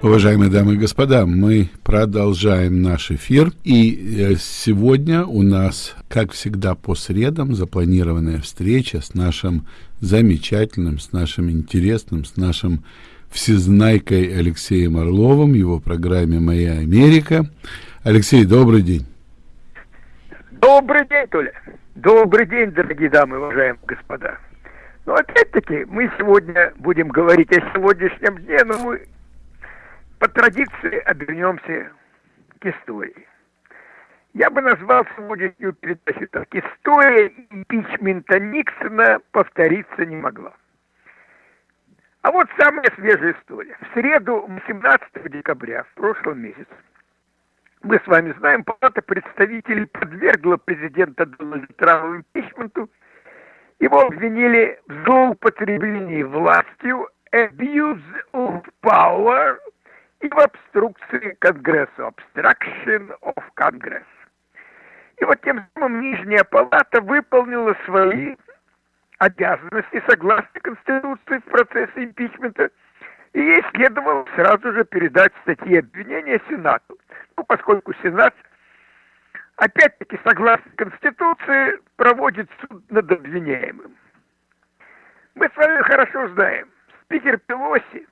Уважаемые дамы и господа, мы продолжаем наш эфир. И э, сегодня у нас, как всегда, по средам запланированная встреча с нашим замечательным, с нашим интересным, с нашим всезнайкой Алексеем Орловым, его программе «Моя Америка». Алексей, добрый день. Добрый день, Толя. Добрый день, дорогие дамы, уважаемые господа. Ну, опять-таки, мы сегодня будем говорить о сегодняшнем дне, но мы по традиции обернемся к истории. Я бы назвал сегодняшнюю передачу так. История импичмента Никсона повториться не могла. А вот самая свежая история. В среду 18 декабря в прошлом месяце мы с вами знаем, Палата представителей подвергла президента Дональда Трампа импичменту. Его обвинили в злоупотреблении властью, abuse of power и в обструкции Конгресса, obstruction of Congress. И вот тем самым Нижняя Палата выполнила свои обязанности согласно Конституции в процессе импичмента, и ей следовало сразу же передать статьи обвинения Сенату. Ну, поскольку Сенат, опять-таки, согласно Конституции, проводит суд над обвиняемым. Мы с вами хорошо знаем, спикер Пелоси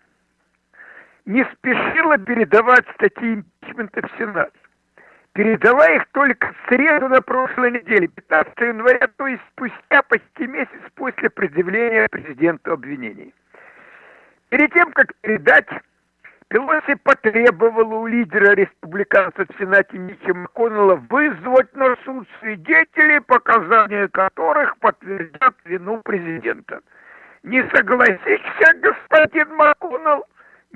не спешила передавать статьи импичмента в Сенат. Передала их только в среду на прошлой неделе, 15 января, то есть спустя почти месяц после предъявления президенту обвинений. Перед тем, как передать, Пелоси потребовала у лидера республиканцев в Сенате Мичи МакКоннелла вызвать на суд свидетелей, показания которых подтвердят вину президента. Не согласишься, господин МакКоннелл,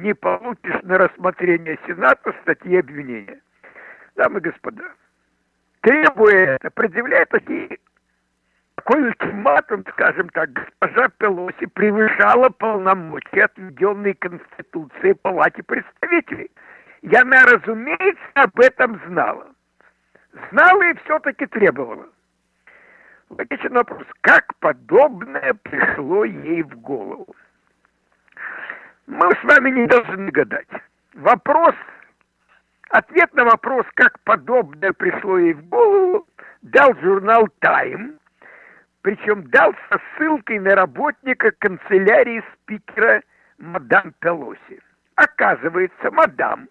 не получишь на рассмотрение Сената статьи обвинения. Дамы и господа, требуя это, предъявляя такие такой ультиматум, скажем так, госпожа Пелоси превышала полномочия, отведенные Конституцией Палате представителей. И она, разумеется, об этом знала. Знала и все-таки требовала. Логичный вопрос, как подобное пришло ей в голову? Мы с вами не должны гадать. Вопрос, ответ на вопрос, как подобное пришло ей в голову, дал журнал «Тайм», причем дал со ссылкой на работника канцелярии спикера мадам Пелоси. Оказывается, мадам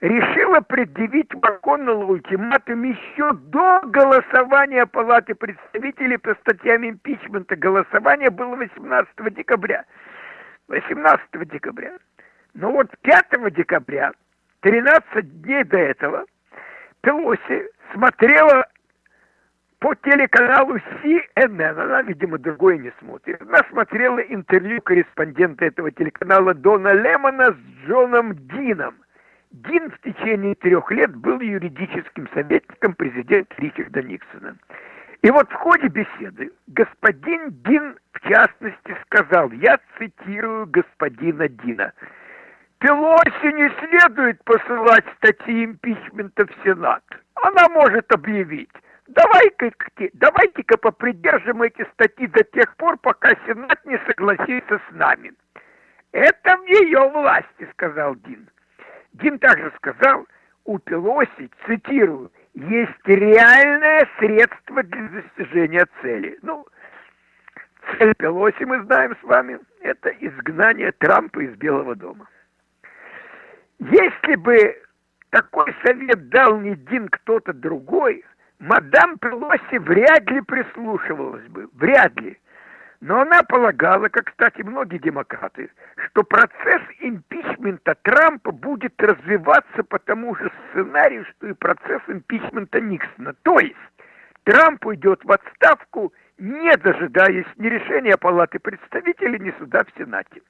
решила предъявить МакКоннеллу ультиматум еще до голосования Палаты представителей по статьям импичмента. Голосование было 18 декабря. 18 декабря. Но вот 5 декабря, 13 дней до этого, Пелоси смотрела по телеканалу CNN, она, видимо, другой не смотрит, она смотрела интервью корреспондента этого телеканала Дона Лемона с Джоном Дином. Дин в течение трех лет был юридическим советником президента Ричарда Никсона. И вот в ходе беседы господин Дин, в частности, сказал, я цитирую господина Дина, Пелоси не следует посылать статьи импичмента в Сенат. Она может объявить, давайте-ка давайте попридержим эти статьи до тех пор, пока Сенат не согласится с нами. Это в ее власти, сказал Дин. Дин также сказал, у Пелоси, цитирую, есть реальное средство для достижения цели. Ну, цель Пелоси, мы знаем с вами, это изгнание Трампа из Белого дома. Если бы такой совет дал не один кто-то другой, мадам Пелоси вряд ли прислушивалась бы, вряд ли. Но она полагала, как, кстати, многие демократы, что процесс импичмента Трампа будет развиваться по тому же сценарию, что и процесс импичмента Никсона. То есть Трамп уйдет в отставку, не дожидаясь ни решения Палаты представителей, ни суда в Сенате.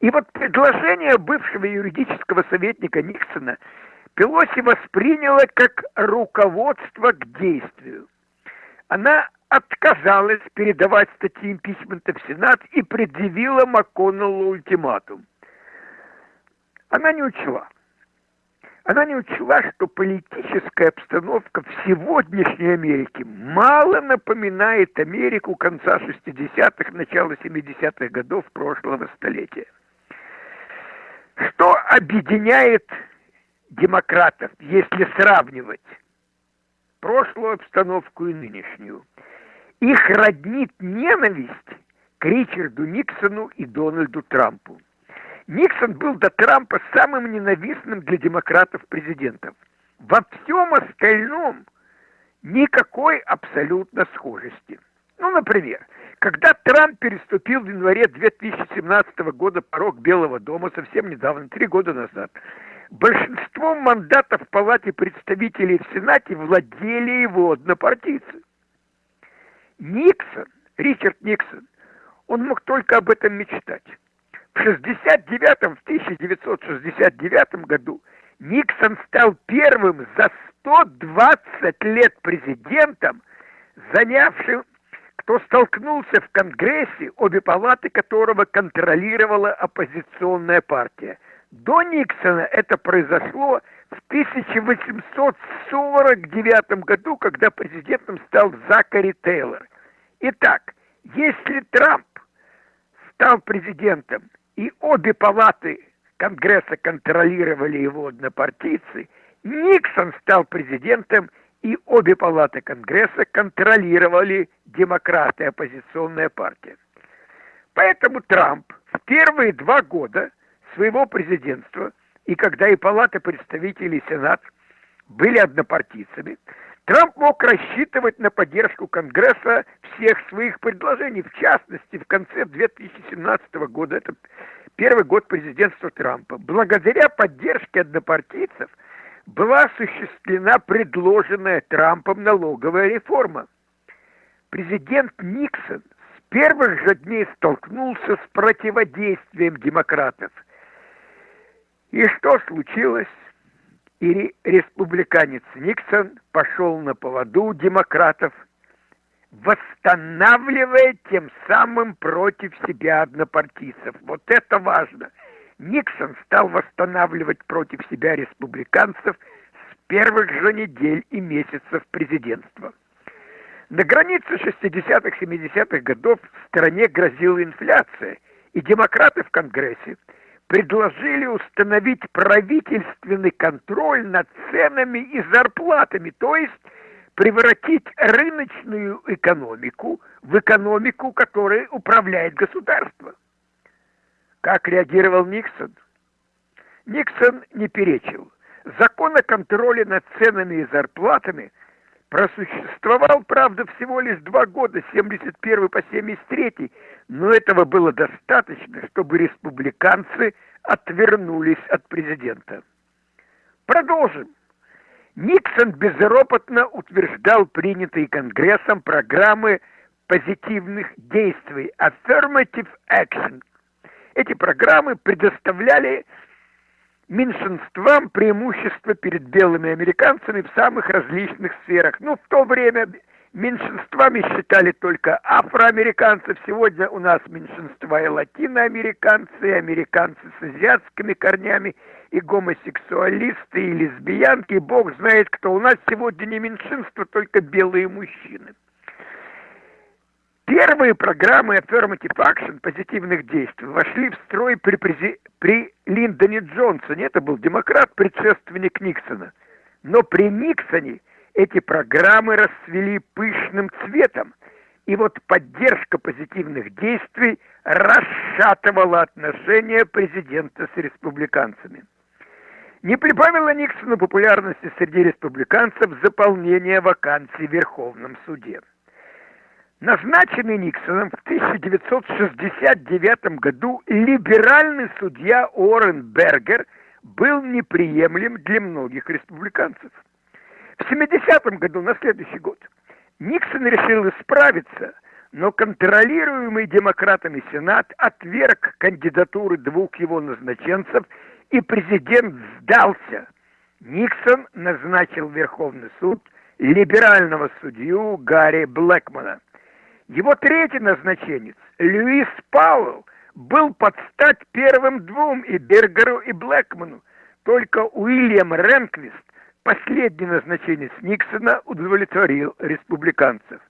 И вот предложение бывшего юридического советника Никсона Пелоси восприняла как руководство к действию. Она отказалась передавать статьи импичмента в Сенат и предъявила МакКоннеллу ультиматум. Она не учла. Она не учла, что политическая обстановка в сегодняшней Америке мало напоминает Америку конца 60-х, начала 70-х годов прошлого столетия. Что объединяет демократов, если сравнивать прошлую обстановку и нынешнюю? Их роднит ненависть к Ричарду Никсону и Дональду Трампу. Никсон был до Трампа самым ненавистным для демократов президентом. Во всем остальном никакой абсолютно схожести. Ну, например, когда Трамп переступил в январе 2017 года порог Белого дома, совсем недавно, три года назад, большинство мандатов в Палате представителей в Сенате владели его однопартийцы. Никсон, Ричард Никсон, он мог только об этом мечтать. В 69 в 1969 году Никсон стал первым за 120 лет президентом, занявшим, кто столкнулся в Конгрессе, обе палаты которого контролировала оппозиционная партия. До Никсона это произошло в 1849 году, когда президентом стал Закари Тейлор. Итак, если Трамп стал президентом и обе палаты Конгресса контролировали его однопартийцы, Никсон стал президентом, и обе палаты Конгресса контролировали демократы, оппозиционная партия. Поэтому Трамп в первые два года своего президентства, и когда и Палата представителей и Сенат были однопартийцами, Трамп мог рассчитывать на поддержку Конгресса всех своих предложений, в частности, в конце 2017 года, это первый год президентства Трампа, благодаря поддержке однопартийцев была осуществлена предложенная Трампом налоговая реформа. Президент Никсон с первых же дней столкнулся с противодействием демократов. И что случилось? И республиканец Никсон пошел на поводу демократов – восстанавливая тем самым против себя однопартийцев. Вот это важно. Никсон стал восстанавливать против себя республиканцев с первых же недель и месяцев президентства. На границе 60-х, 70-х годов в стране грозила инфляция, и демократы в Конгрессе предложили установить правительственный контроль над ценами и зарплатами, то есть превратить рыночную экономику в экономику, которой управляет государство. Как реагировал Никсон? Никсон не перечил. Закон о контроле над ценами и зарплатами просуществовал, правда, всего лишь два года, 71 по 73, но этого было достаточно, чтобы республиканцы отвернулись от президента. Продолжим. Никсон безропотно утверждал принятые Конгрессом программы позитивных действий Affirmative Action. Эти программы предоставляли меньшинствам преимущество перед белыми американцами в самых различных сферах. Ну, в то время меньшинствами считали только афроамериканцев. Сегодня у нас меньшинства и латиноамериканцы, и американцы с азиатскими корнями – и гомосексуалисты, и лесбиянки, и бог знает кто. У нас сегодня не меньшинство, только белые мужчины. Первые программы Affirmative Action, позитивных действий, вошли в строй при, при, при Линдоне Джонсоне. Это был демократ, предшественник Никсона. Но при Никсоне эти программы расцвели пышным цветом. И вот поддержка позитивных действий расшатывала отношения президента с республиканцами. Не прибавило Никсону популярности среди республиканцев заполнение вакансий в Верховном суде. Назначенный Никсоном в 1969 году либеральный судья Уоррен Бергер был неприемлем для многих республиканцев. В 70 году, на следующий год, Никсон решил исправиться, но контролируемый демократами Сенат отверг кандидатуры двух его назначенцев – и президент сдался. Никсон назначил Верховный суд либерального судью Гарри Блэкмана. Его третий назначенец, Льюис Пауэлл, был под стать первым двум и Бергеру, и Блэкману. Только Уильям Ренквист, последний назначенец Никсона, удовлетворил республиканцев.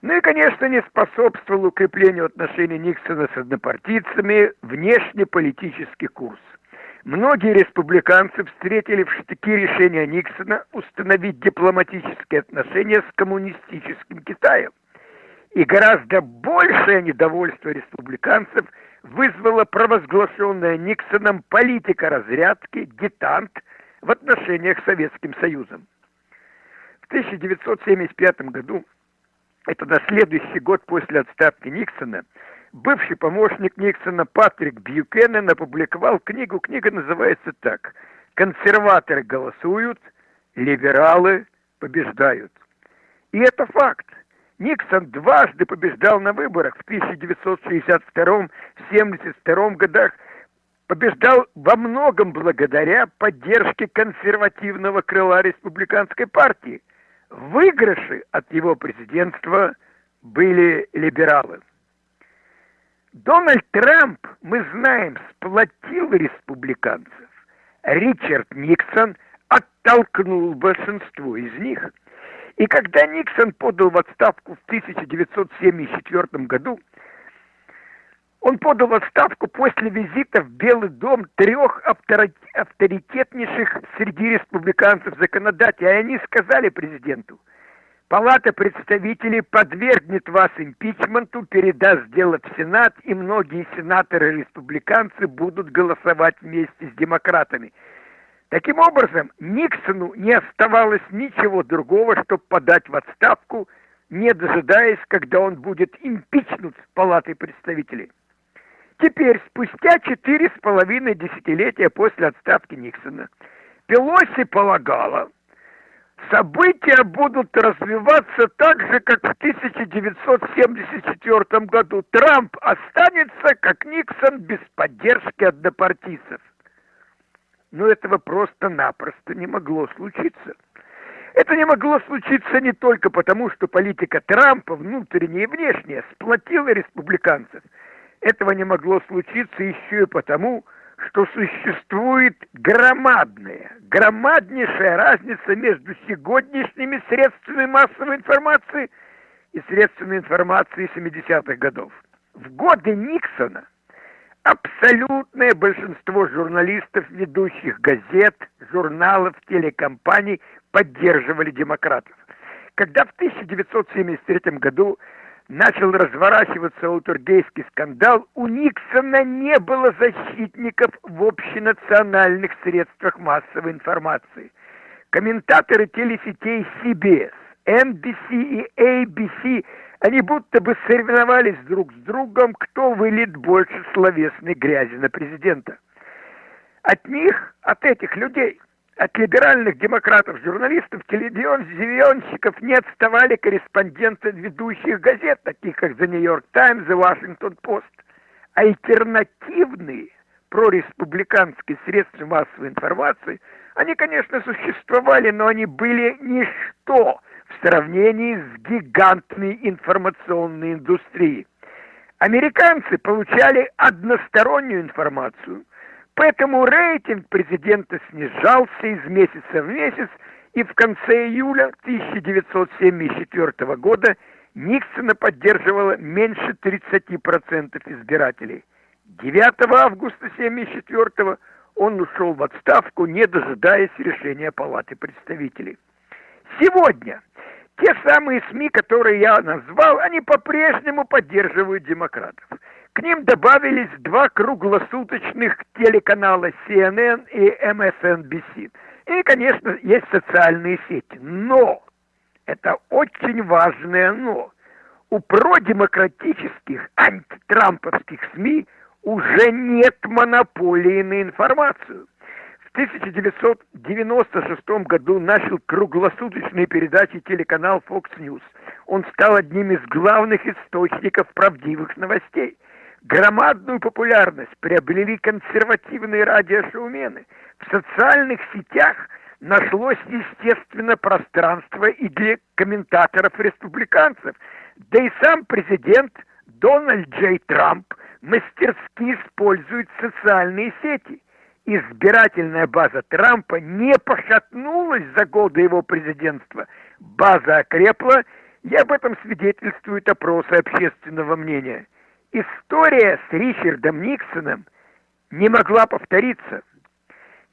Ну и, конечно, не способствовал укреплению отношений Никсона с однопартийцами внешнеполитический курс. Многие республиканцы встретили в штыки решения Никсона установить дипломатические отношения с коммунистическим Китаем. И гораздо большее недовольство республиканцев вызвала провозглашенная Никсоном политика разрядки, детант в отношениях с Советским Союзом. В 1975 году, это на следующий год после отставки Никсона, бывший помощник Никсона Патрик Бьюкенен опубликовал книгу. Книга называется так «Консерваторы голосуют, либералы побеждают». И это факт. Никсон дважды побеждал на выборах в 1962-72 годах, побеждал во многом благодаря поддержке консервативного крыла республиканской партии. Выигрыши от его президентства были либералы. Дональд Трамп, мы знаем, сплотил республиканцев. Ричард Никсон оттолкнул большинство из них. И когда Никсон подал в отставку в 1974 году, он подал в отставку после визита в Белый дом трех авторитетнейших среди республиканцев законодателей. И они сказали президенту – Палата представителей подвергнет вас импичменту, передаст дело в Сенат, и многие сенаторы-республиканцы будут голосовать вместе с демократами. Таким образом, Никсону не оставалось ничего другого, чтобы подать в отставку, не дожидаясь, когда он будет импичнут Палатой представителей. Теперь, спустя четыре с половиной десятилетия после отставки Никсона, Пелоси полагала, События будут развиваться так же, как в 1974 году. Трамп останется, как Никсон, без поддержки однопартийцев. Но этого просто-напросто не могло случиться. Это не могло случиться не только потому, что политика Трампа, внутренняя и внешняя, сплотила республиканцев. Этого не могло случиться еще и потому, что существует громадная, громаднейшая разница между сегодняшними средствами массовой информации и средствами информации 70-х годов. В годы Никсона абсолютное большинство журналистов, ведущих газет, журналов, телекомпаний поддерживали демократов. Когда в 1973 году начал разворачиваться утургейский скандал, у Никсона не было защитников в общенациональных средствах массовой информации. Комментаторы телесетей CBS, NBC и ABC, они будто бы соревновались друг с другом, кто вылит больше словесной грязи на президента. От них, от этих людей, от либеральных демократов-журналистов, телевизионщиков не отставали корреспонденты ведущих газет, таких как The New York Times и Washington Post. Альтернативные прореспубликанские средства массовой информации, они, конечно, существовали, но они были ничто в сравнении с гигантной информационной индустрией. Американцы получали одностороннюю информацию – Поэтому рейтинг президента снижался из месяца в месяц, и в конце июля 1974 года Никсона поддерживало меньше 30% избирателей. 9 августа 1974 он ушел в отставку, не дожидаясь решения Палаты представителей. Сегодня те самые СМИ, которые я назвал, они по-прежнему поддерживают демократов. К ним добавились два круглосуточных телеканала CNN и MSNBC. И, конечно, есть социальные сети. Но, это очень важное но, у продемократических антитрамповских СМИ уже нет монополии на информацию. В 1996 году начал круглосуточные передачи телеканал Fox News. Он стал одним из главных источников правдивых новостей. Громадную популярность приобрели консервативные радиошоумены. В социальных сетях нашлось, естественно, пространство и для комментаторов-республиканцев. Да и сам президент Дональд Джей Трамп мастерски использует социальные сети. Избирательная база Трампа не пошатнулась за годы его президентства. База окрепла, И об этом свидетельствуют опросы общественного мнения. История с Ричардом Никсоном не могла повториться.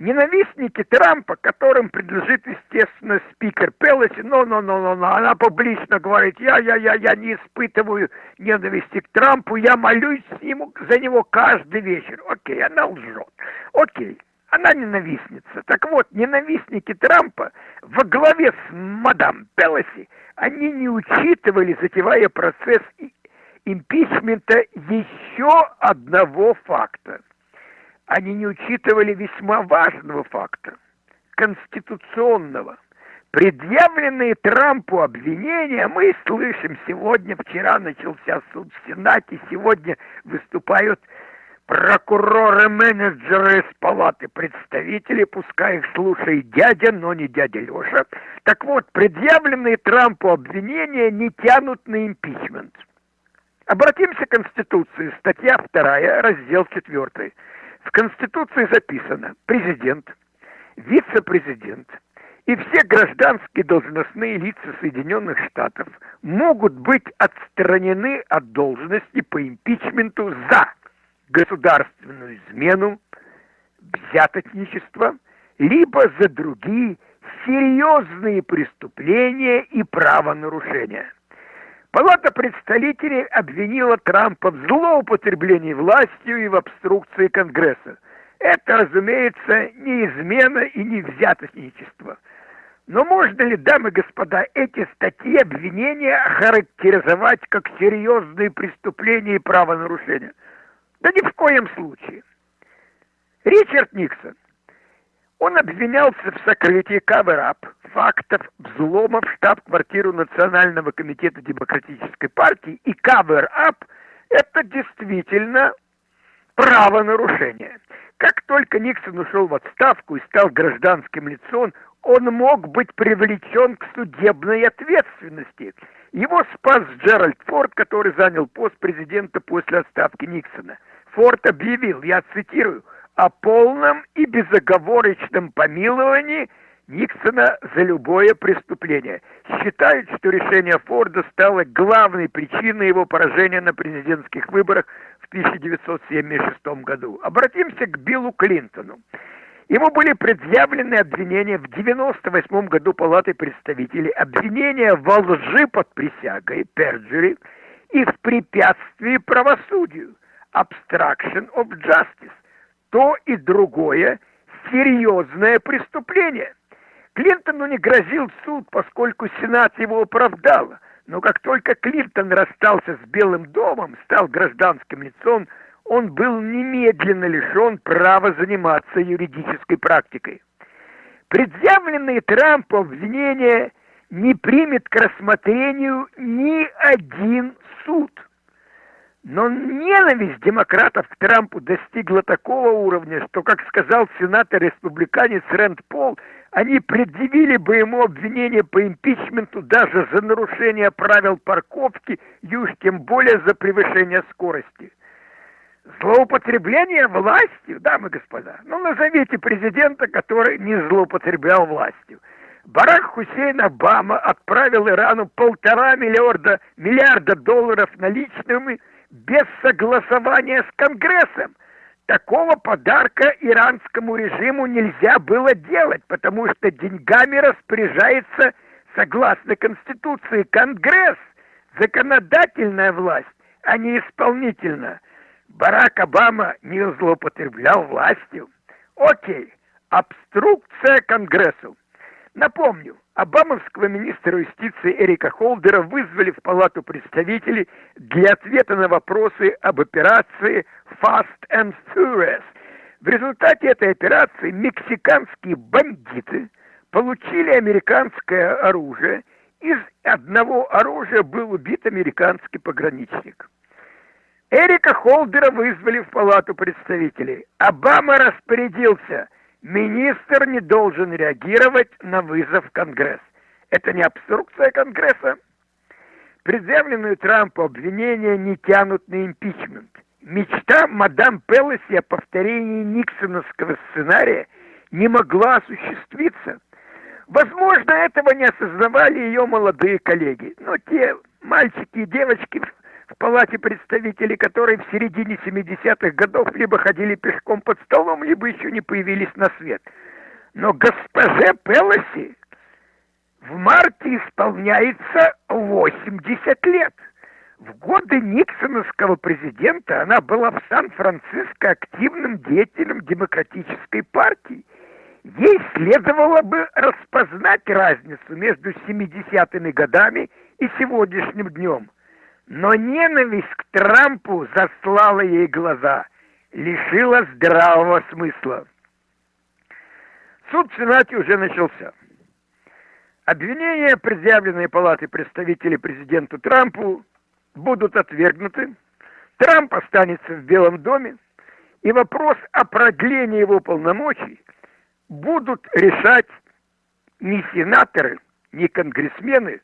Ненавистники Трампа, которым принадлежит, естественно, спикер Пелоси, но, но, но, но, но, она публично говорит, я, я, я, я не испытываю ненависти к Трампу, я молюсь ему, за него каждый вечер. Окей, она лжет. Окей, она ненавистница. Так вот, ненавистники Трампа во главе с мадам Пелоси, они не учитывали, затевая процесс импичмента, еще одного факта. Они не учитывали весьма важного факта, конституционного. Предъявленные Трампу обвинения мы слышим сегодня, вчера начался суд в Сенате, сегодня выступают прокуроры-менеджеры из палаты представителей, пускай их слушает дядя, но не дядя Леша. Так вот, предъявленные Трампу обвинения не тянут на импичмент. Обратимся к Конституции, статья 2, раздел 4. В Конституции записано президент, вице-президент и все гражданские должностные лица Соединенных Штатов могут быть отстранены от должности по импичменту за государственную измену, взяточничество, либо за другие серьезные преступления и правонарушения. Палата представителей обвинила Трампа в злоупотреблении властью и в обструкции Конгресса. Это, разумеется, не измена и не взяточничество. Но можно ли, дамы и господа, эти статьи обвинения характеризовать как серьезные преступления и правонарушения? Да ни в коем случае. Ричард Никсон, он обвинялся в сокрытии cover-up фактов взлома в штаб-квартиру Национального комитета Демократической партии, и cover-up – это действительно правонарушение. Как только Никсон ушел в отставку и стал гражданским лицом, он мог быть привлечен к судебной ответственности. Его спас Джеральд Форд, который занял пост президента после отставки Никсона – Форд объявил, я цитирую, о полном и безоговорочном помиловании Никсона за любое преступление. Считает, что решение Форда стало главной причиной его поражения на президентских выборах в 1976 году. Обратимся к Биллу Клинтону. Ему были предъявлены обвинения в 1998 году Палатой представителей, обвинения во лжи под присягой, перджери, и в препятствии правосудию obstruction of justice. То и другое серьезное преступление. Клинтону не грозил суд, поскольку Сенат его оправдал. Но как только Клинтон расстался с Белым домом, стал гражданским лицом, он был немедленно лишен права заниматься юридической практикой. Предъявленные Трампу обвинения не примет к рассмотрению ни один суд – но ненависть демократов к Трампу достигла такого уровня, что, как сказал сенатор-республиканец Рэнд Пол, они предъявили бы ему обвинение по импичменту даже за нарушение правил парковки и уж тем более за превышение скорости. Злоупотребление властью, дамы и господа. Ну, назовите президента, который не злоупотреблял властью. Барак Хусейн Обама отправил Ирану полтора миллиарда, миллиарда долларов наличными – без согласования с Конгрессом. Такого подарка иранскому режиму нельзя было делать, потому что деньгами распоряжается, согласно Конституции, Конгресс, законодательная власть, а не исполнительная. Барак Обама не злоупотреблял властью. Окей, обструкция Конгрессу. Напомню, Обамовского министра юстиции Эрика Холдера вызвали в Палату представителей для ответа на вопросы об операции Fast and Furious. В результате этой операции мексиканские бандиты получили американское оружие. Из одного оружия был убит американский пограничник. Эрика Холдера вызвали в Палату представителей. Обама распорядился – Министр не должен реагировать на вызов Конгресс. Это не обструкция Конгресса. Предъявленные Трампу обвинения не тянут на импичмент. Мечта мадам Пелоси о повторении Никсоновского сценария не могла осуществиться. Возможно, этого не осознавали ее молодые коллеги, но те мальчики и девочки в палате представителей, которые в середине 70-х годов либо ходили пешком под столом, либо еще не появились на свет. Но госпоже Пелоси в марте исполняется 80 лет. В годы Никсоновского президента она была в Сан-Франциско активным деятелем демократической партии. Ей следовало бы распознать разницу между 70-ми годами и сегодняшним днем. Но ненависть к Трампу заслала ей глаза, лишила здравого смысла. Суд в Сенате уже начался. Обвинения, предъявленные Палатой представителей президенту Трампу, будут отвергнуты. Трамп останется в Белом доме, и вопрос о продлении его полномочий будут решать не сенаторы, не конгрессмены.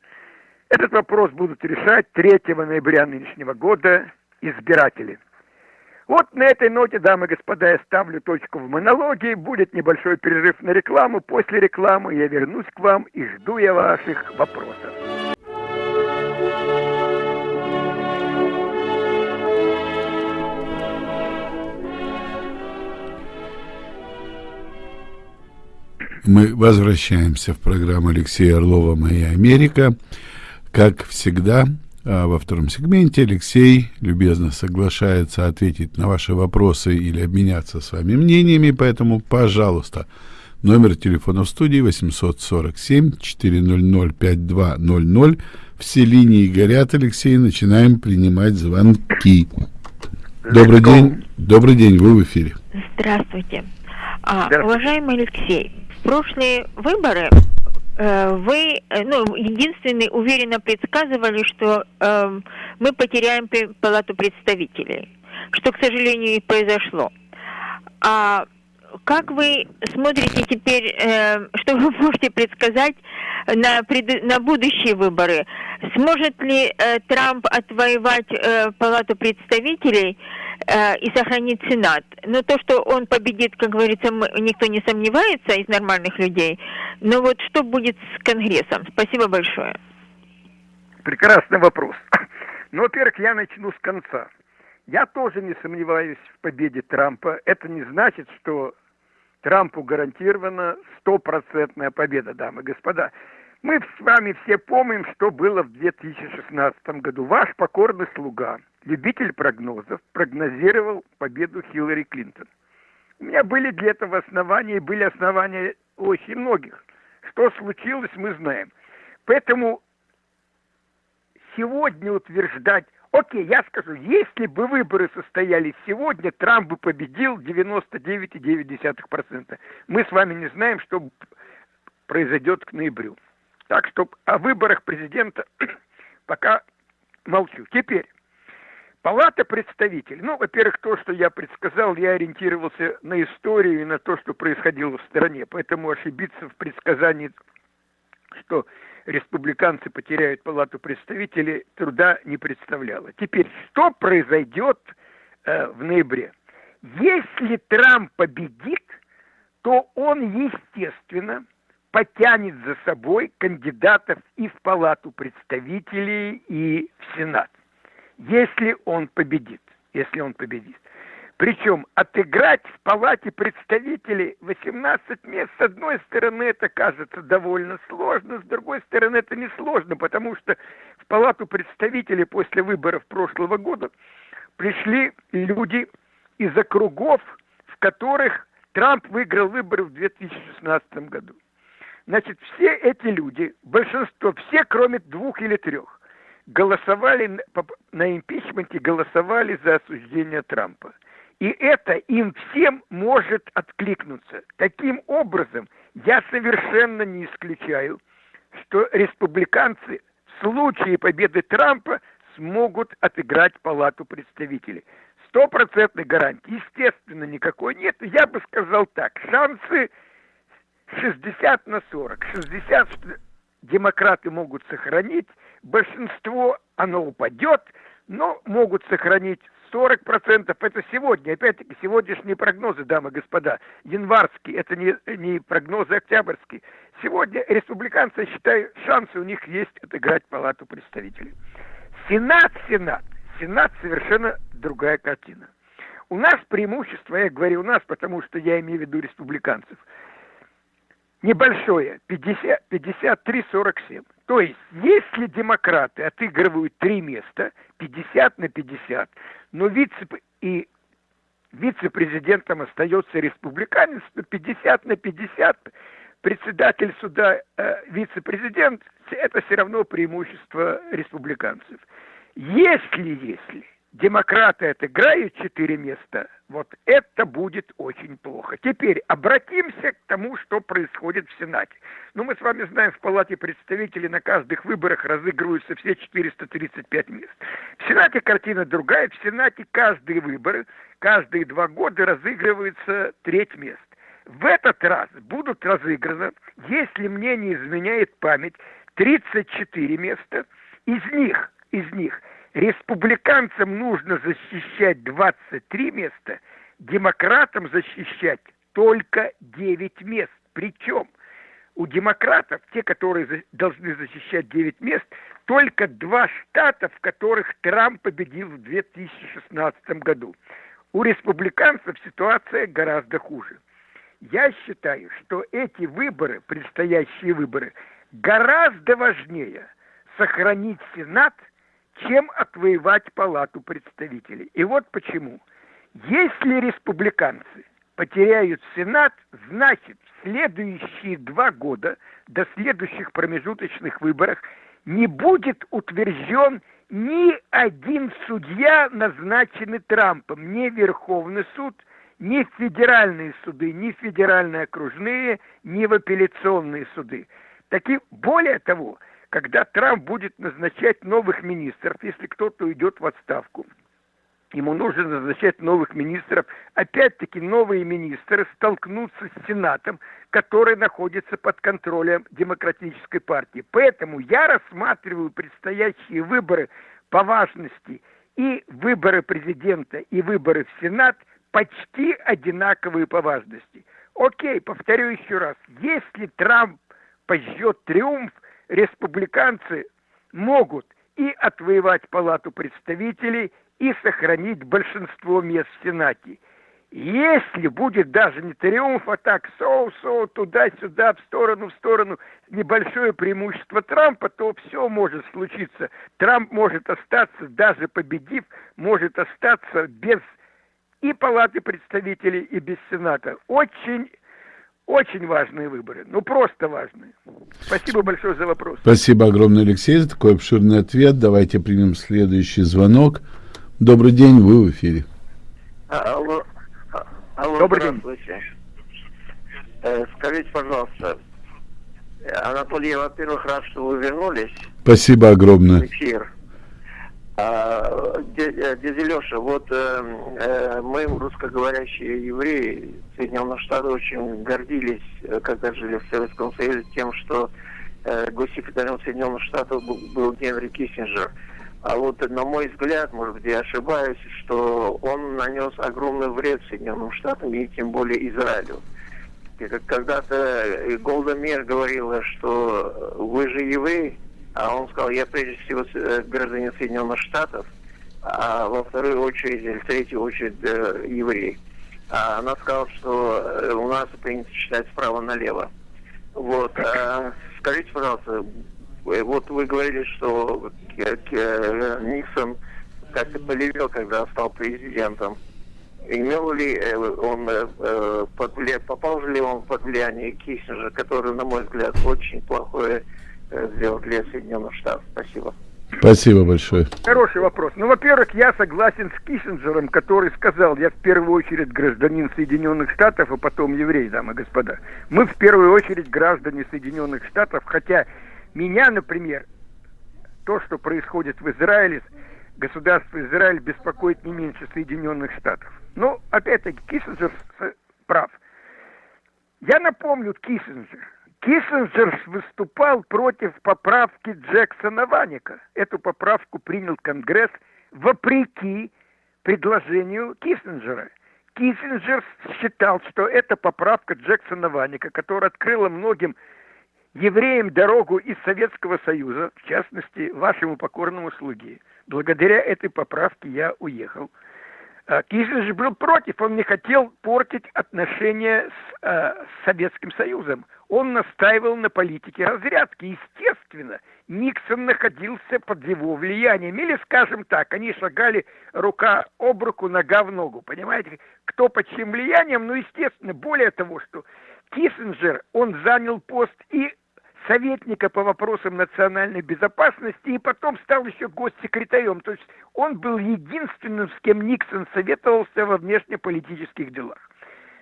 Этот вопрос будут решать 3 ноября нынешнего года избиратели. Вот на этой ноте, дамы и господа, я ставлю точку в монологе. Будет небольшой перерыв на рекламу. После рекламы я вернусь к вам и жду я ваших вопросов. Мы возвращаемся в программу Алексея Орлова «Моя Америка». Как всегда, а во втором сегменте Алексей любезно соглашается ответить на ваши вопросы или обменяться с вами мнениями, поэтому, пожалуйста, номер телефона в студии 847-400-5200. Все линии горят, Алексей, начинаем принимать звонки. Добрый день, добрый день, вы в эфире. Здравствуйте. А, уважаемый Алексей, в прошлые выборы вы, э, ну, единственный уверенно предсказывали, что э, мы потеряем палату представителей, что, к сожалению, и произошло. А как вы смотрите теперь, э, что вы можете предсказать на, пред, на будущие выборы? Сможет ли э, Трамп отвоевать э, палату представителей? Э, и сохранить Сенат. Но то, что он победит, как говорится, никто не сомневается из нормальных людей. Но вот что будет с Конгрессом? Спасибо большое. Прекрасный вопрос. Ну, во-первых, я начну с конца. Я тоже не сомневаюсь в победе Трампа. Это не значит, что Трампу гарантирована стопроцентная победа, дамы и господа. Мы с вами все помним, что было в 2016 году. Ваш покорный слуга, любитель прогнозов, прогнозировал победу Хиллари Клинтон. У меня были для этого основания, и были основания очень многих. Что случилось, мы знаем. Поэтому сегодня утверждать, окей, я скажу, если бы выборы состоялись сегодня, Трамп бы победил 99,9%. Мы с вами не знаем, что произойдет к ноябрю. Так что о выборах президента пока молчу. Теперь, Палата представителей. Ну, во-первых, то, что я предсказал, я ориентировался на историю и на то, что происходило в стране. Поэтому ошибиться в предсказании, что республиканцы потеряют Палату представителей, труда не представляло. Теперь, что произойдет э, в ноябре? Если Трамп победит, то он, естественно, потянет за собой кандидатов и в Палату представителей, и в Сенат, если он победит. Если он победит. Причем отыграть в Палате представителей 18 мест, с одной стороны, это кажется довольно сложно, с другой стороны, это не сложно, потому что в Палату представителей после выборов прошлого года пришли люди из округов, в которых Трамп выиграл выборы в 2016 году. Значит, все эти люди, большинство, все кроме двух или трех, голосовали на импичменте, голосовали за осуждение Трампа. И это им всем может откликнуться. Таким образом, я совершенно не исключаю, что республиканцы в случае победы Трампа смогут отыграть палату представителей. Стопроцентной гарантии, естественно, никакой нет. Я бы сказал так, шансы 60 на 40. 60 демократы могут сохранить, большинство оно упадет, но могут сохранить 40% это сегодня. Опять-таки, сегодняшние прогнозы, дамы и господа, январские, это не, не прогнозы октябрьские. Сегодня республиканцы, я считаю, шансы у них есть отыграть палату представителей. Сенат, Сенат, Сенат совершенно другая картина. У нас преимущество, я говорю у нас, потому что я имею в виду республиканцев, небольшое, 53-47. То есть, если демократы отыгрывают три места, 50 на 50, но вице и вице-президентом остается республиканец, то 50 на 50 председатель суда, э, вице-президент, это все равно преимущество республиканцев. Если, если демократы отыграют четыре места, вот это будет очень плохо. Теперь обратимся к тому, что происходит в Сенате. Ну, мы с вами знаем, в Палате представителей на каждых выборах разыгрываются все 435 мест. В Сенате картина другая. В Сенате каждые выборы, каждые два года разыгрывается треть мест. В этот раз будут разыграны, если мне не изменяет память, 34 места. Из них, из них республиканцам нужно защищать 23 места, демократам защищать только 9 мест. Причем у демократов, те, которые должны защищать 9 мест, только два штата, в которых Трамп победил в 2016 году. У республиканцев ситуация гораздо хуже. Я считаю, что эти выборы, предстоящие выборы, гораздо важнее сохранить Сенат – чем отвоевать палату представителей. И вот почему. Если республиканцы потеряют Сенат, значит в следующие два года до следующих промежуточных выборов не будет утвержден ни один судья, назначенный Трампом, ни Верховный суд, ни федеральные суды, ни федеральные окружные, ни в апелляционные суды. Таки, более того, когда Трамп будет назначать новых министров, если кто-то уйдет в отставку, ему нужно назначать новых министров. Опять-таки новые министры столкнутся с Сенатом, который находится под контролем Демократической партии. Поэтому я рассматриваю предстоящие выборы по важности и выборы президента, и выборы в Сенат почти одинаковые по важности. Окей, повторю еще раз, если Трамп пожжет триумф – республиканцы могут и отвоевать палату представителей, и сохранить большинство мест в Сенате. Если будет даже не триумф, а так соу-соу, туда-сюда, в сторону, в сторону, небольшое преимущество Трампа, то все может случиться. Трамп может остаться, даже победив, может остаться без и палаты представителей, и без Сената. Очень очень важные выборы, ну просто важные. Спасибо большое за вопрос. Спасибо огромное, Алексей, за такой обширный ответ. Давайте примем следующий звонок. Добрый день, вы в эфире. Алло, алло Добрый день. Э, скажите, пожалуйста, Анатолий, во-первых, рад, что вы вернулись. Спасибо огромное. Эфир. А, дядя Леша, вот э, э, мы, русскоговорящие евреи Соединенных Штатов, очень гордились, э, когда жили в Советском Союзе, тем, что э, госсекретарем Соединенных Штатов был, был Генри Киссинджер. А вот, на мой взгляд, может быть, я ошибаюсь, что он нанес огромный вред Соединенным Штатам и тем более Израилю. Когда-то Голда Мир говорила, что вы же евреи, а он сказал, я прежде всего э, гражданин Соединенных Штатов, а во вторую очередь, или в третью очередь э, еврей. А она сказала, что э, у нас принято читать справа налево. Вот. А, скажите, пожалуйста, вот вы говорили, что Никсон как-то полевел, когда стал президентом. Имел ли он, попал ли он под влияние Киссинджера, который, на мой взгляд, очень плохое сделать для Соединенных Штатов. Спасибо. Спасибо большое. Хороший вопрос. Ну, во-первых, я согласен с Киссинджером, который сказал, я в первую очередь гражданин Соединенных Штатов, а потом еврей, дамы и господа. Мы в первую очередь граждане Соединенных Штатов, хотя меня, например, то, что происходит в Израиле, государство Израиль беспокоит не меньше Соединенных Штатов. Но, опять-таки, Киссинджер прав. Я напомню Киссинджер – Киссинджер выступал против поправки Джексона Ваника. Эту поправку принял Конгресс вопреки предложению Киссинджера. Киссинджер считал, что это поправка Джексона Ваника, которая открыла многим евреям дорогу из Советского Союза, в частности, вашему покорному слуге. Благодаря этой поправке я уехал. А, Киссинджер был против, он не хотел портить отношения с, э, с Советским Союзом. Он настаивал на политике разрядки. Естественно, Никсон находился под его влиянием. Или, скажем так, они шагали рука об руку, нога в ногу. Понимаете, кто под чьим влиянием? Ну, естественно, более того, что Киссинджер, он занял пост и советника по вопросам национальной безопасности и потом стал еще госсекретарем. То есть он был единственным, с кем Никсон советовался во внешнеполитических делах.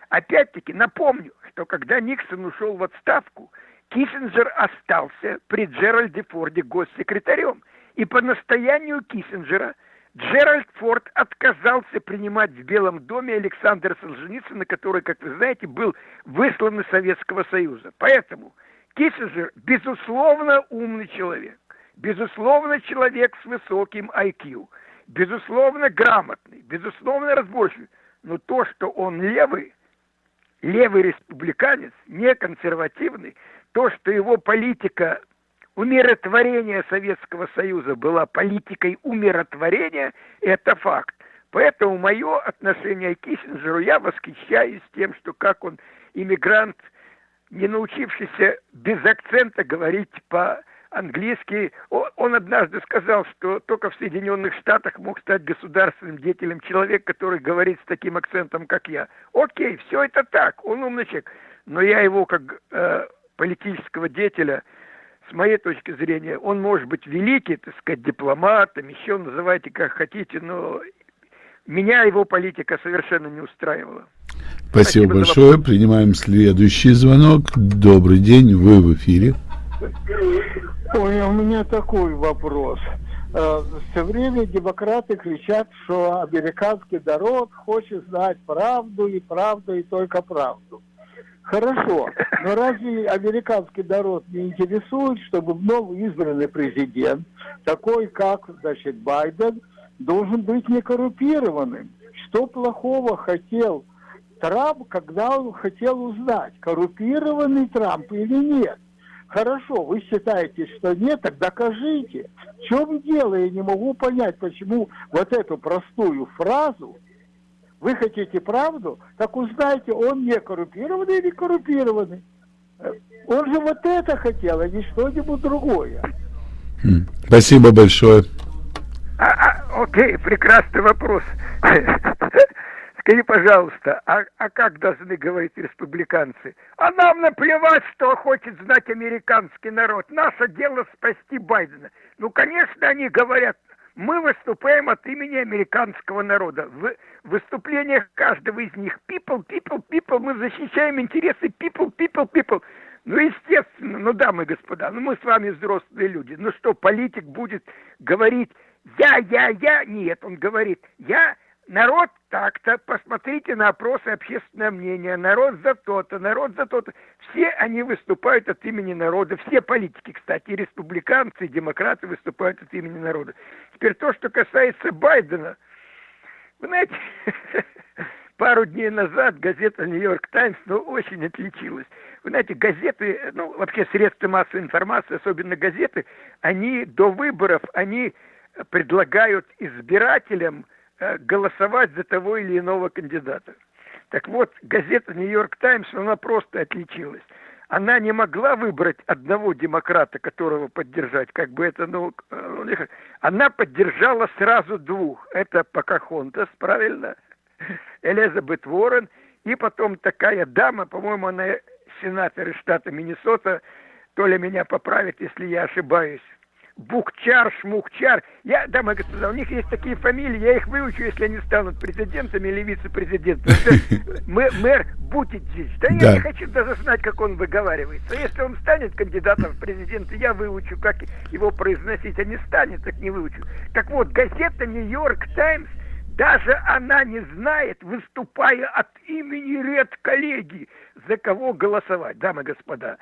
Опять-таки напомню, что когда Никсон ушел в отставку, Киссинджер остался при Джеральде Форде госсекретарем. И по настоянию Киссинджера Джеральд Форд отказался принимать в Белом доме Александра Солженицына, который, как вы знаете, был выслан из Советского Союза. Поэтому Киссинджер, безусловно, умный человек, безусловно, человек с высоким IQ, безусловно, грамотный, безусловно, разборчивый. Но то, что он левый, левый республиканец, не консервативный, то, что его политика умиротворения Советского Союза была политикой умиротворения, это факт. Поэтому мое отношение к Киссинджеру, я восхищаюсь тем, что как он иммигрант – не научившийся без акцента говорить по-английски. Он однажды сказал, что только в Соединенных Штатах мог стать государственным деятелем человек, который говорит с таким акцентом, как я. Окей, все это так, он умный человек. Но я его как э, политического деятеля, с моей точки зрения, он может быть великий, так сказать, дипломатом, еще называйте как хотите, но меня его политика совершенно не устраивала. Спасибо, Спасибо большое. Принимаем следующий звонок. Добрый день, вы в эфире. Ой, у меня такой вопрос. Э, Все время демократы кричат, что американский народ хочет знать правду и правду и только правду. Хорошо, но разве американский народ не интересует, чтобы новый избранный президент, такой как, значит, Байден, должен быть некоррупированным? Что плохого хотел Трамп, когда он хотел узнать, коррупированный Трамп или нет. Хорошо, вы считаете, что нет, так докажите. В чем дело? Я не могу понять, почему вот эту простую фразу вы хотите правду, так узнайте, он не коррупированный или коррупированный. Он же вот это хотел, а не что-нибудь другое. Хм, спасибо большое. А, а, окей, прекрасный вопрос. Скажи, пожалуйста, а, а как должны говорить республиканцы? А нам наплевать, что хочет знать американский народ. Наше дело спасти Байдена. Ну, конечно, они говорят, мы выступаем от имени американского народа. В выступлениях каждого из них people, people, people, мы защищаем интересы people, people, people. Ну, естественно, ну, дамы и господа, ну, мы с вами взрослые люди. Ну, что, политик будет говорить я, я, я? Нет, он говорит, я народ так-то, посмотрите на опросы общественного мнения, народ за то-то, народ за то-то. Все они выступают от имени народа, все политики, кстати, и республиканцы, и демократы выступают от имени народа. Теперь то, что касается Байдена, вы знаете, пару дней назад газета «Нью-Йорк Таймс» ну, очень отличилась. Вы знаете, газеты, ну, вообще средства массовой информации, особенно газеты, они до выборов, они предлагают избирателям голосовать за того или иного кандидата. Так вот, газета «Нью-Йорк Таймс», она просто отличилась. Она не могла выбрать одного демократа, которого поддержать, как бы это, ну, э, она поддержала сразу двух. Это Покахонтас, правильно? Элизабет Уоррен, и потом такая дама, по-моему, она сенатор из штата Миннесота, то ли меня поправит, если я ошибаюсь, Бухчар, Шмухчар. Я, дамы и господа, у них есть такие фамилии, я их выучу, если они станут президентами или вице-президентами. Мэр Бутиджич. Да, да я не хочу даже знать, как он выговаривается. Если он станет кандидатом в президенты, я выучу, как его произносить. А не станет, так не выучу. Так вот, газета «Нью-Йорк Таймс» Даже она не знает, выступая от имени ред коллеги, за кого голосовать, дамы и господа.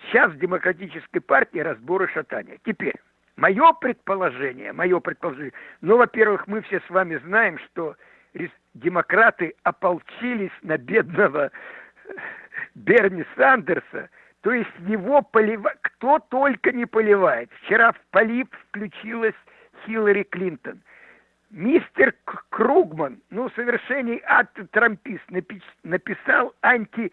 Сейчас в демократической партии разборы шатания. Теперь, мое предположение, мое предположение, ну, во-первых, мы все с вами знаем, что демократы ополчились на бедного Берни Сандерса, то есть его поливать, кто только не поливает. Вчера в полив включилась Хиллари Клинтон. Мистер Кругман, ну, совершенный антитрампист, написал анти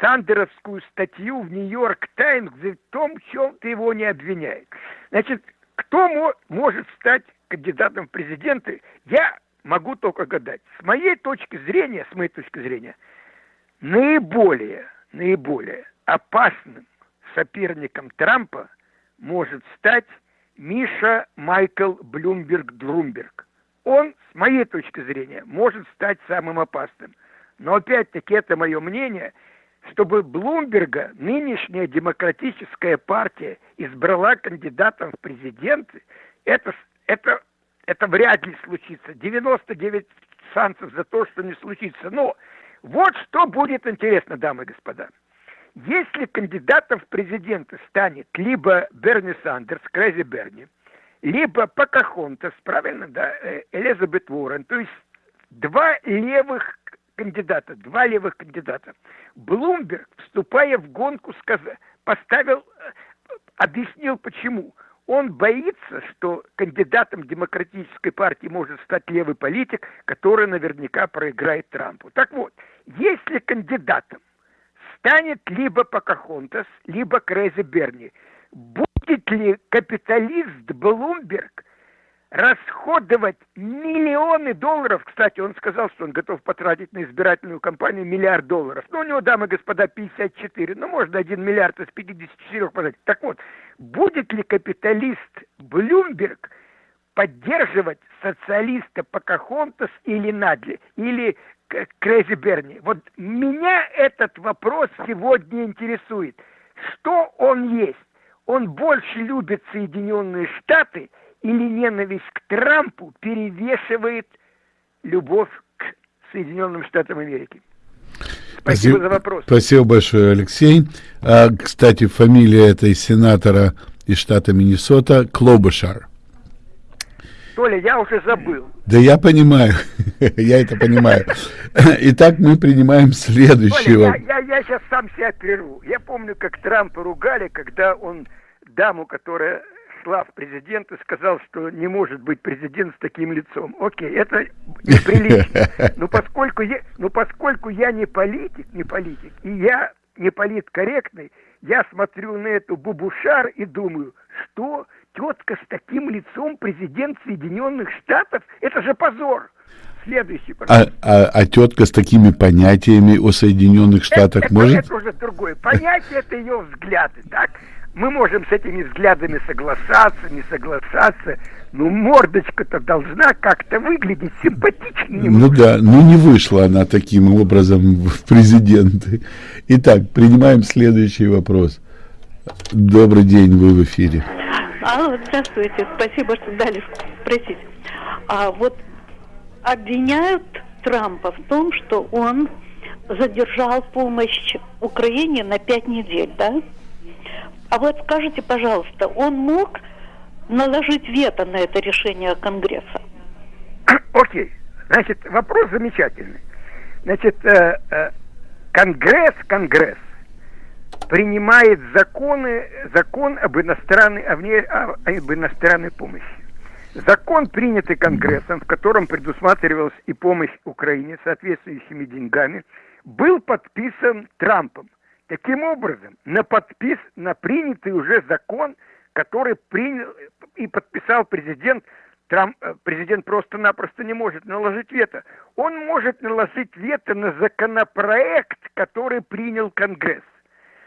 Сандеровскую статью в Нью-Йорк Таймс в том, в чем-то его не обвиняет. Значит, кто может стать кандидатом в президенты, я могу только гадать. С моей точки зрения, с моей точки зрения, наиболее, наиболее опасным соперником Трампа может стать Миша Майкл Блумберг-Друмберг. Он, с моей точки зрения, может стать самым опасным. Но опять-таки это мое мнение, чтобы Блумберга нынешняя демократическая партия избрала кандидатом в президенты, это, это, это вряд ли случится. 99 шансов за то, что не случится. Но вот что будет интересно, дамы и господа. Если кандидатом в президенты станет либо Берни Сандерс, Крэзи Берни, либо Покахонтас, правильно, да, э, Элизабет Уоррен, то есть два левых кандидата, два левых кандидата. Блумберг, вступая в гонку, сказал, поставил, э, объяснил почему. Он боится, что кандидатом демократической партии может стать левый политик, который наверняка проиграет Трампу. Так вот, если кандидатом станет либо Покахонтас, либо Крейзи Берни, будет ли капиталист Блумберг расходовать миллионы долларов, кстати, он сказал, что он готов потратить на избирательную кампанию миллиард долларов. Ну, у него, дамы и господа, 54, ну, можно один миллиард из 54 потратить. Так вот, будет ли капиталист Блумберг поддерживать социалиста Покахонтас или Надли, или Крейзи Берни? Вот меня этот вопрос сегодня интересует. Что он есть? Он больше любит Соединенные Штаты – или ненависть к Трампу перевешивает любовь к Соединенным Штатам Америки? Спасибо, Спасибо за вопрос. Спасибо большое, Алексей. А, кстати, фамилия этой сенатора из штата Миннесота Клобушар. Толя, я уже забыл. Да я понимаю, я это понимаю. Итак, мы принимаем следующего. Толя, я, я, я сейчас сам себя прерву. Я помню, как Трампа ругали, когда он даму, которая шла в президент и сказал, что не может быть президент с таким лицом. Окей, это неприлично. Но поскольку я, но поскольку я не политик, не политик, и я не политкорректный, я смотрю на эту бубушар и думаю, что тетка с таким лицом президент Соединенных Штатов, это же позор. Следующий, а, а, а тетка с такими понятиями о Соединенных Штатах это, может? Это, это уже другое. Понятие это ее взгляды, так? Мы можем с этими взглядами соглашаться, не соглашаться, но мордочка-то должна как-то выглядеть симпатичнее. Ну да, ну не вышла она таким образом в президенты. Итак, принимаем следующий вопрос. Добрый день, вы в эфире. Алло, здравствуйте, спасибо, что дали спросить. А вот обвиняют Трампа в том, что он задержал помощь Украине на пять недель, да? А вот скажите, пожалуйста, он мог наложить вето на это решение Конгресса? Окей. Значит, вопрос замечательный. Значит, э, э, Конгресс, Конгресс принимает законы, закон об иностранной, об иностранной помощи. Закон, принятый Конгрессом, в котором предусматривалась и помощь Украине соответствующими деньгами, был подписан Трампом. Таким образом, на подпис, на принятый уже закон, который принял и подписал президент, Трамп, э, президент просто-напросто не может наложить вето. Он может наложить вето на законопроект, который принял Конгресс.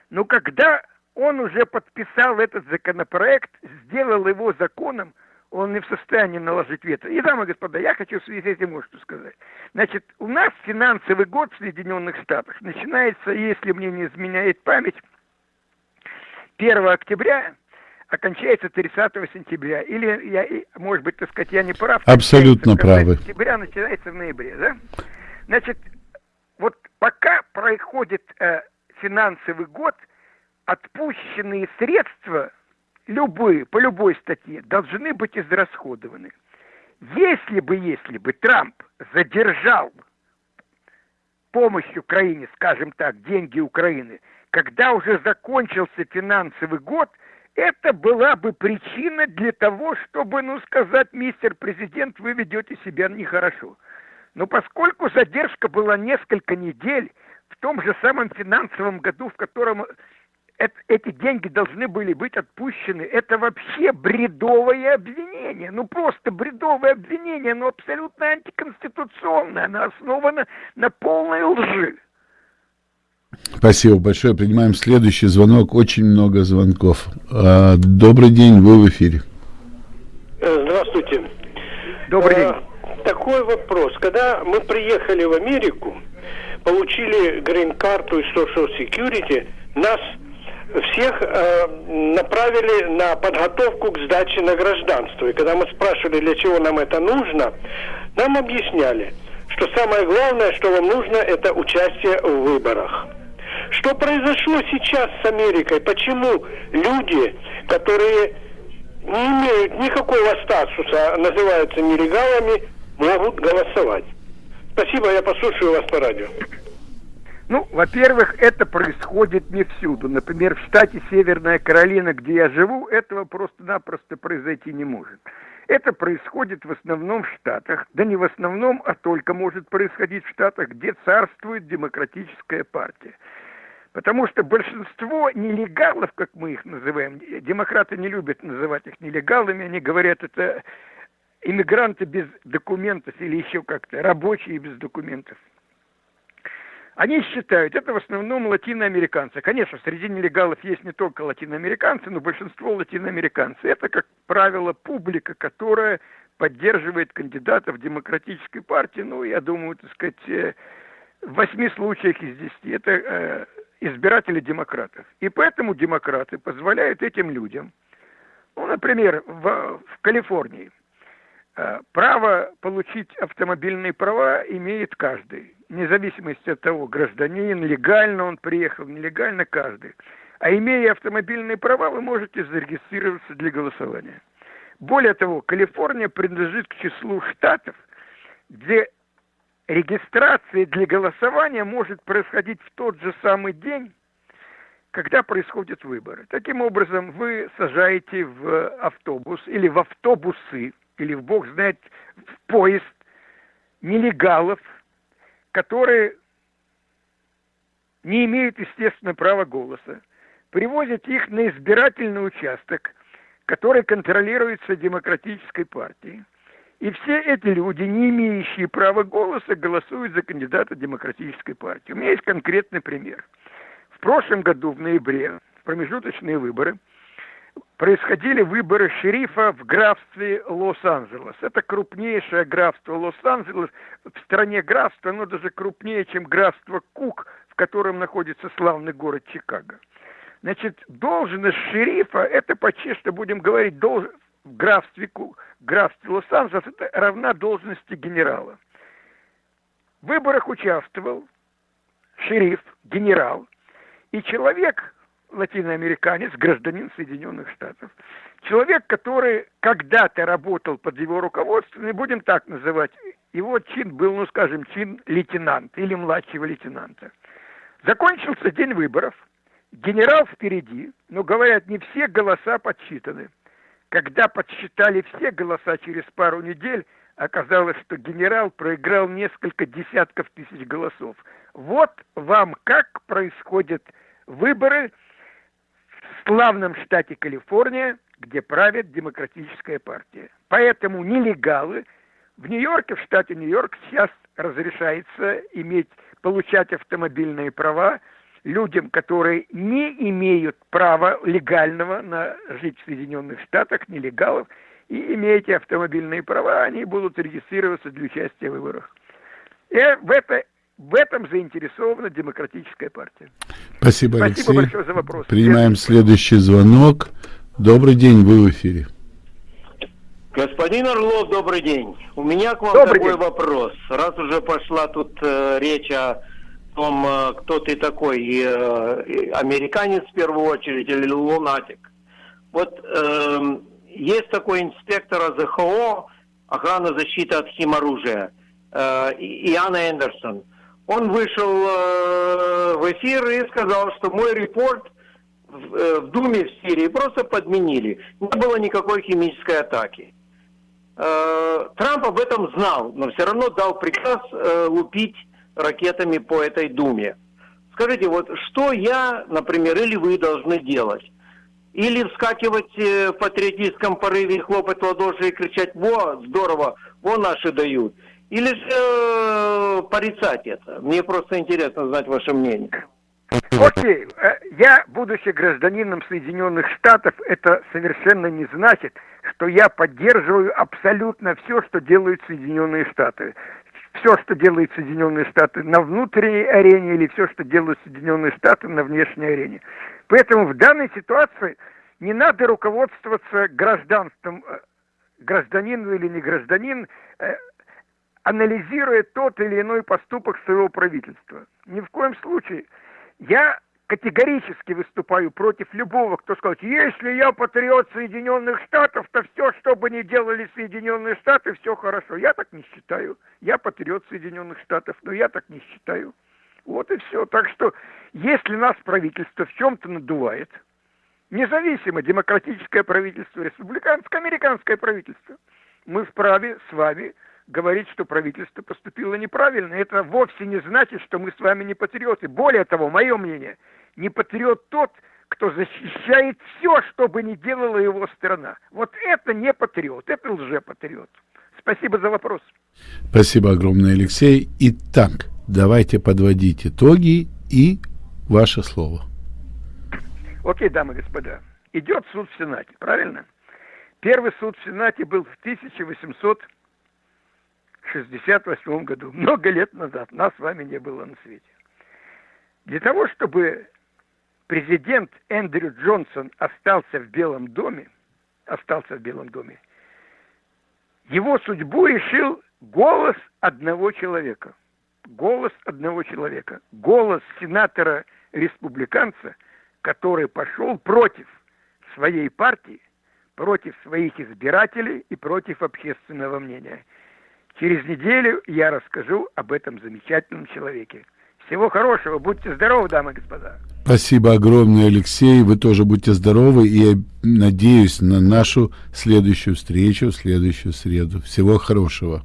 Но когда он уже подписал этот законопроект, сделал его законом, он не в состоянии наложить вето. И, дамы и господа, я хочу в связи с этим вот что сказать. Значит, у нас финансовый год в Соединенных Штатах начинается, если мне не изменяет память, 1 октября, окончается 30 сентября. Или, я, может быть, так сказать, я не прав. Абсолютно правы. Сентября начинается в ноябре, да? Значит, вот пока проходит э, финансовый год, отпущенные средства любые, по любой статье, должны быть израсходованы. Если бы, если бы Трамп задержал помощь Украине, скажем так, деньги Украины, когда уже закончился финансовый год, это была бы причина для того, чтобы, ну, сказать, мистер президент, вы ведете себя нехорошо. Но поскольку задержка была несколько недель, в том же самом финансовом году, в котором эти деньги должны были быть отпущены. Это вообще бредовое обвинение. Ну, просто бредовое обвинение, но абсолютно антиконституционное. Оно основано на полной лжи. Спасибо большое. Принимаем следующий звонок. Очень много звонков. А, добрый день, вы в эфире. Э, здравствуйте. Добрый день. А, такой вопрос. Когда мы приехали в Америку, получили грин-карту и social security, нас всех э, направили на подготовку к сдаче на гражданство. И когда мы спрашивали, для чего нам это нужно, нам объясняли, что самое главное, что вам нужно, это участие в выборах. Что произошло сейчас с Америкой? Почему люди, которые не имеют никакого статуса, называются нелегалами, могут голосовать? Спасибо, я послушаю вас по радио. Ну, во-первых, это происходит не всюду. Например, в штате Северная Каролина, где я живу, этого просто-напросто произойти не может. Это происходит в основном в Штатах, да не в основном, а только может происходить в Штатах, где царствует демократическая партия. Потому что большинство нелегалов, как мы их называем, демократы не любят называть их нелегалами, они говорят, это иммигранты без документов или еще как-то, рабочие без документов. Они считают, это в основном латиноамериканцы. Конечно, среди нелегалов есть не только латиноамериканцы, но большинство латиноамериканцы. Это, как правило, публика, которая поддерживает кандидатов демократической партии. Ну, я думаю, так сказать, э, в восьми случаях из десяти это э, избиратели демократов. И поэтому демократы позволяют этим людям, ну, например, в, в Калифорнии, э, право получить автомобильные права имеет каждый вне зависимости от того, гражданин, легально он приехал, нелегально каждый. А имея автомобильные права, вы можете зарегистрироваться для голосования. Более того, Калифорния принадлежит к числу штатов, где регистрация для голосования может происходить в тот же самый день, когда происходят выборы. Таким образом, вы сажаете в автобус или в автобусы, или в бог знает, в поезд нелегалов – которые не имеют, естественно, права голоса, привозят их на избирательный участок, который контролируется демократической партией. И все эти люди, не имеющие права голоса, голосуют за кандидата демократической партии. У меня есть конкретный пример. В прошлом году, в ноябре, в промежуточные выборы – происходили выборы шерифа в графстве Лос-Анджелес. Это крупнейшее графство Лос-Анджелес. В стране графство, оно даже крупнее, чем графство Кук, в котором находится славный город Чикаго. Значит, должность шерифа, это почти что будем говорить, долж... в графстве, Кук, графстве Лос-Анджелес, это равна должности генерала. В выборах участвовал шериф, генерал, и человек, латиноамериканец, гражданин Соединенных Штатов. Человек, который когда-то работал под его руководством, и будем так называть, его чин был, ну скажем, чин лейтенанта или младшего лейтенанта. Закончился день выборов, генерал впереди, но говорят, не все голоса подсчитаны. Когда подсчитали все голоса через пару недель, оказалось, что генерал проиграл несколько десятков тысяч голосов. Вот вам как происходят выборы славном штате Калифорния, где правит демократическая партия. Поэтому нелегалы в Нью-Йорке, в штате Нью-Йорк сейчас разрешается иметь, получать автомобильные права людям, которые не имеют права легального на жить в Соединенных Штатах, нелегалов, и имеете автомобильные права, они будут регистрироваться для участия в выборах. И в это в этом заинтересована демократическая партия. Спасибо, Алексей. Спасибо большое за вопрос. Принимаем следующий звонок. Добрый день, вы в эфире. Господин Орлов, добрый день. У меня к вам добрый такой день. вопрос. Раз уже пошла тут э, речь о том, э, кто ты такой, э, американец в первую очередь или лунатик. Вот э, есть такой инспектор АЗХО, охрана защиты от химоружия, э, Иоанн Эндерсон. Он вышел э, в эфир и сказал, что мой репорт в, э, в Думе в Сирии просто подменили. Не было никакой химической атаки. Э, Трамп об этом знал, но все равно дал приказ лупить ракетами по этой Думе. Скажите, вот что я, например, или вы должны делать? Или вскакивать в патриотическом порыве, хлопать в ладоши и кричать «Во, здорово, во наши дают». Или же э, порицать это? Мне просто интересно знать ваше мнение. Окей, э, я, будучи гражданином Соединенных Штатов, это совершенно не значит, что я поддерживаю абсолютно все, что делают Соединенные Штаты. Все, что делают Соединенные Штаты на внутренней арене или все, что делают Соединенные Штаты на внешней арене. Поэтому в данной ситуации не надо руководствоваться гражданством, э, гражданин или не гражданин, анализируя тот или иной поступок своего правительства. Ни в коем случае. Я категорически выступаю против любого, кто скажет, если я патриот Соединенных Штатов, то все, что бы ни делали Соединенные Штаты, все хорошо. Я так не считаю. Я патриот Соединенных Штатов, но я так не считаю. Вот и все. Так что, если нас правительство в чем-то надувает, независимо, демократическое правительство, республиканское, американское правительство, мы вправе с вами говорить, что правительство поступило неправильно. Это вовсе не значит, что мы с вами не патриоты. Более того, мое мнение, не патриот тот, кто защищает все, что бы ни делала его страна. Вот это не патриот, это лжепатриот. Спасибо за вопрос. Спасибо огромное, Алексей. Итак, давайте подводить итоги и ваше слово. Окей, дамы и господа. Идет суд в Сенате, правильно? Первый суд в Сенате был в 1868 году, много лет назад. Нас с вами не было на свете. Для того, чтобы президент Эндрю Джонсон остался в Белом доме, остался в Белом доме, его судьбу решил голос одного человека голос одного человека, голос сенатора-республиканца, который пошел против своей партии, против своих избирателей и против общественного мнения. Через неделю я расскажу об этом замечательном человеке. Всего хорошего, будьте здоровы, дамы и господа. Спасибо огромное, Алексей. Вы тоже будьте здоровы и надеюсь на нашу следующую встречу в следующую среду. Всего хорошего.